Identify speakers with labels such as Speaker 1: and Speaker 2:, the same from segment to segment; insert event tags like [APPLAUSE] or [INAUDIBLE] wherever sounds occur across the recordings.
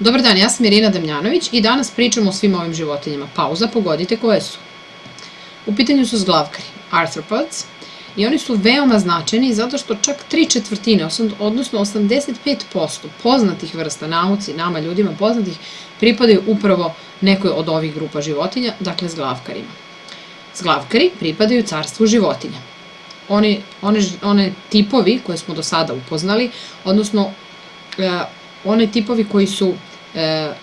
Speaker 1: Dobar dan, ja sam Irina Damljanović i danas pričamo o svim ovim životinjama. Pauza, pogodite koje su. U pitanju su zglavkari, arthropods, i oni su veoma značajni zato što čak tri četvrtine, odnosno 85% poznatih vrsta nauci, nama ljudima poznatih, pripadaju upravo nekoj od ovih grupa životinja, dakle zglavkarima. Zglavkari pripadaju carstvu životinja. Oni, one, one tipovi koje smo do sada upoznali, odnosno e, one tipovi koji su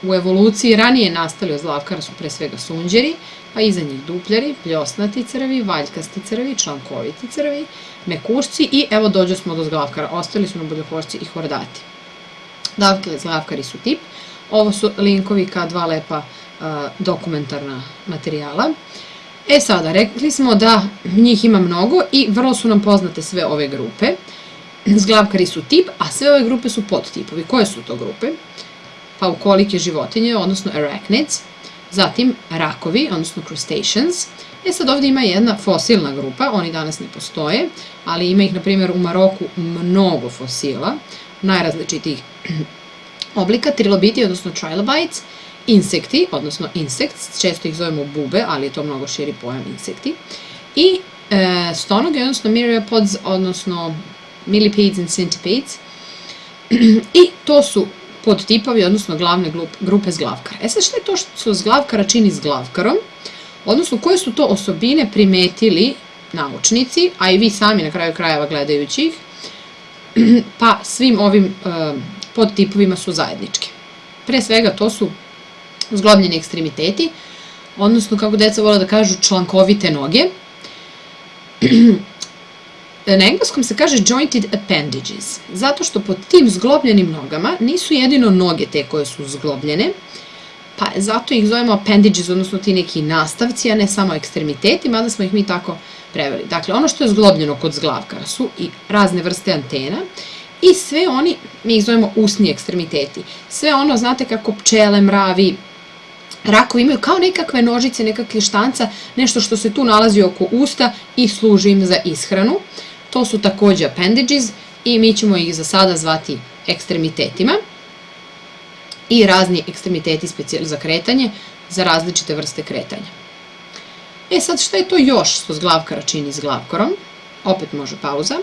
Speaker 1: u evoluciji ranije nastali od zlavkara su pre svega sunđeri, pa iza njih dupljari, pljosnati crvi, valjkasti crvi, člankoviti crvi, mekušci i evo dođo smo do zglavkara. Ostali su nam boljohošci i hordati. Dakle, zglavkari su tip. Ovo su linkovi ka dva lepa a, dokumentarna materijala. E sada, rekli smo da njih ima mnogo i vrlo su nam poznate sve ove grupe. Zglavkari su tip, a sve ove grupe su podtipovi. Koje su to grupe? Pa ukolike životinje, odnosno arachnids, zatim rakovi, odnosno crustaceans. E sad ovde ima jedna fosilna grupa, oni danas ne postoje, ali ima ih, na primjer, u Maroku mnogo fosila, najrazličitijih [CLEARS THROAT] oblika, trilobiti, odnosno trilobites, insekti, odnosno insects, često ih zovemo bube, ali je to mnogo širi pojam insekti, i e, odnosno myriapods, odnosno millipedes and centipedes, [CLEARS THROAT] i to su podtipovi, odnosno glavne grupe zglavkara. E sad šta je to što zglavkara čini zglavkarom? Odnosno koje su to osobine primetili naučnici, a i vi sami na kraju krajeva gledajući ih, [CLEARS THROAT] pa svim ovim uh, podtipovima su zajedničke. Pre svega to su zglobljeni ekstremiteti, odnosno kako deca vole da kažu člankovite noge, [CLEARS THROAT] Na engleskom se kaže jointed appendages, zato što pod tim zglobljenim nogama nisu jedino noge te koje su zglobljene, pa zato ih zovemo appendages, odnosno ti neki nastavci, a ne samo ekstremiteti, mada smo ih mi tako preveli. Dakle, ono što je zglobljeno kod zglavkara su i razne vrste antena i sve oni, mi ih zovemo usni ekstremiteti. Sve ono, znate kako pčele, mravi, rakovi imaju kao nekakve nožice, nekakve štanca, nešto što se tu nalazi oko usta i služi im za ishranu. To su takođe appendages i mi ćemo ih za sada zvati ekstremitetima i razni ekstremiteti za kretanje za različite vrste kretanja. E sad šta je to još što zglavkara čini s glavkorom? Opet može pauza.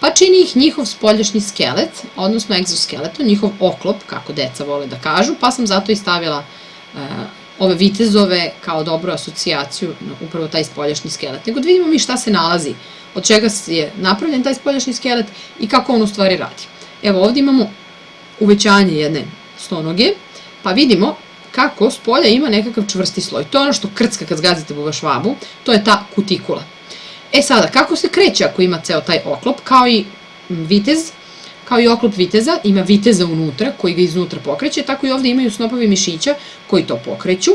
Speaker 1: Pa čini ih njihov spoljašnji skelet, odnosno egzoskeleton, njihov oklop, kako deca vole da kažu, pa sam zato i stavila e, ove vitezove kao dobru asocijaciju na upravo taj spoljašnji skelet. Nego da vidimo mi šta se nalazi, od čega je napravljen taj spoljašnji skelet i kako on u stvari radi. Evo ovdje imamo uvećanje jedne stonoge, pa vidimo kako s polja ima nekakav čvrsti sloj. To je ono što krcka kad zgazite buva švabu, to je ta kutikula. E sada, kako se kreće ako ima ceo taj oklop, kao i vitez, kao i oklop viteza, ima viteza unutra koji ga iznutra pokreće, tako i ovde imaju snopovi mišića koji to pokreću.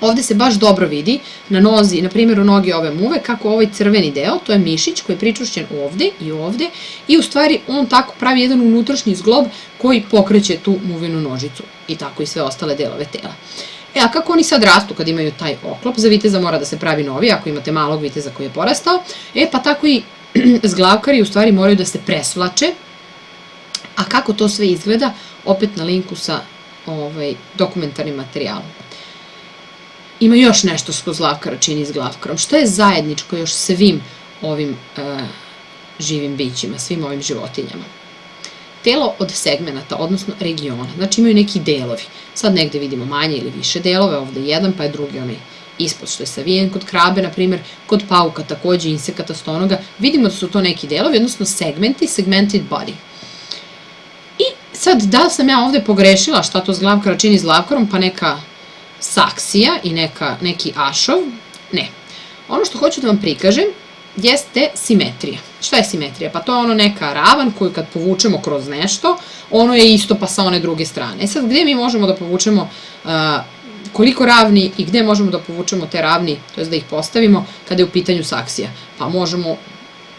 Speaker 1: Ovde se baš dobro vidi na nozi, na primjer u nogi ove muve, kako ovaj crveni deo, to je mišić koji je pričušćen ovde i ovde i u stvari on tako pravi jedan unutrašnji zglob koji pokreće tu muvinu nožicu i tako i sve ostale delove tela. E, a kako oni sad rastu kad imaju taj oklop? Za viteza mora da se pravi novi, ako imate malog viteza koji je porastao. E, pa tako i [CLEARS THROAT] zglavkari u stvari moraju da se presvlače. A kako to sve izgleda? Opet na linku sa ovaj, dokumentarnim materijalom. Ima još nešto što zglavkara čini zglavkarom. Šta je zajedničko još svim ovim e, živim bićima, svim ovim životinjama? Telo od segmenata, odnosno regiona. Znači imaju neki delovi. Sad negde vidimo manje ili više delove, ovde jedan, pa je drugi onaj ispod što je savijen kod krabe, na primjer, kod pauka takođe, insekata, stonoga, vidimo da su to neki delovi, odnosno segmenti, segmented body. I sad, da li sam ja ovde pogrešila šta to zglavkara čini zglavkarom, pa neka saksija i neka, neki ašov? Ne. Ono što hoću da vam prikažem jeste simetrija. Šta je simetrija? Pa to je ono neka ravan koju kad povučemo kroz nešto, ono je isto pa sa one druge strane. E sad, gde mi možemo da povučemo uh, koliko ravni i gde možemo da povučemo te ravni, to je da ih postavimo kada je u pitanju saksija. Pa možemo,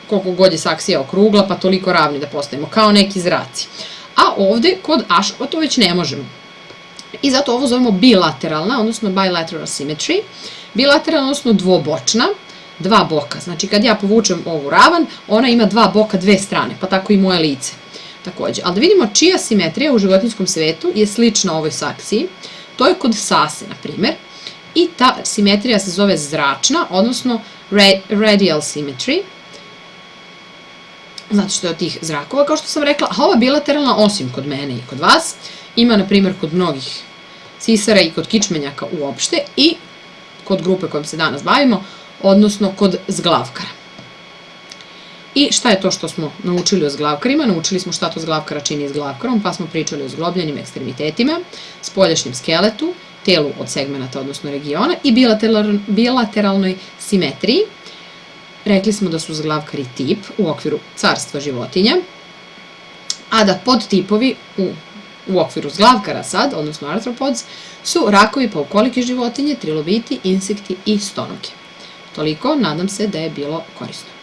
Speaker 1: koliko god je saksija okrugla, pa toliko ravni da postavimo, kao neki zraci. A ovde, kod ašova, to već ne možemo. I zato ovo zovemo bilateralna, odnosno bilateral symmetry. Bilateralna, odnosno dvobočna, dva boka. Znači, kad ja povučem ovu ravan, ona ima dva boka, dve strane, pa tako i moje lice. takođe. Ali da vidimo čija simetrija u životinskom svetu je slična ovoj saksiji. To je kod sase, na primer. I ta simetrija se zove zračna, odnosno radial symmetry, zato što je od tih zrakova, kao što sam rekla, a ova bilateralna, osim kod mene i kod vas, ima, na primjer, kod mnogih sisara i kod kičmenjaka uopšte i kod grupe kojom se danas bavimo, odnosno kod zglavkara. I šta je to što smo naučili o zglavkarima? Naučili smo šta to zglavkara čini zglavkarom, pa smo pričali o zglobljenim ekstremitetima, spoljašnjem skeletu, telu od segmenta, odnosno regiona i bilateralnoj simetriji. Rekli smo da su zglavkari tip u okviru carstva životinja, a da podtipovi u, u okviru zglavkara sad, odnosno arthropods, su rakovi paukolike životinje, trilobiti, insekti i stonoke. Toliko, nadam se da je bilo korisno.